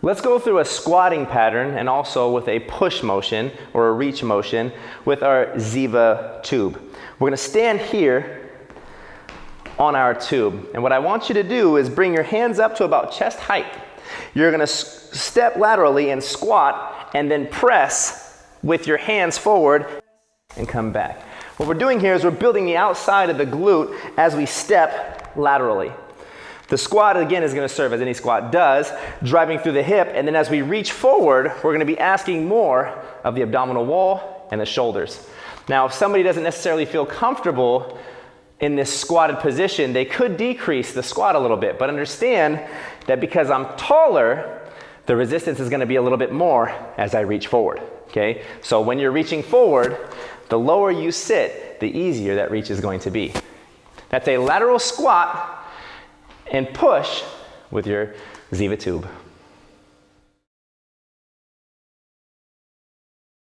Let's go through a squatting pattern and also with a push motion or a reach motion with our Ziva tube. We're gonna stand here on our tube. And what I want you to do is bring your hands up to about chest height. You're gonna step laterally and squat and then press with your hands forward and come back. What we're doing here is we're building the outside of the glute as we step laterally. The squat, again, is gonna serve as any squat does, driving through the hip, and then as we reach forward, we're gonna be asking more of the abdominal wall and the shoulders. Now, if somebody doesn't necessarily feel comfortable in this squatted position, they could decrease the squat a little bit, but understand that because I'm taller, the resistance is gonna be a little bit more as I reach forward, okay? So when you're reaching forward, the lower you sit, the easier that reach is going to be. That's a lateral squat and push with your Ziva tube.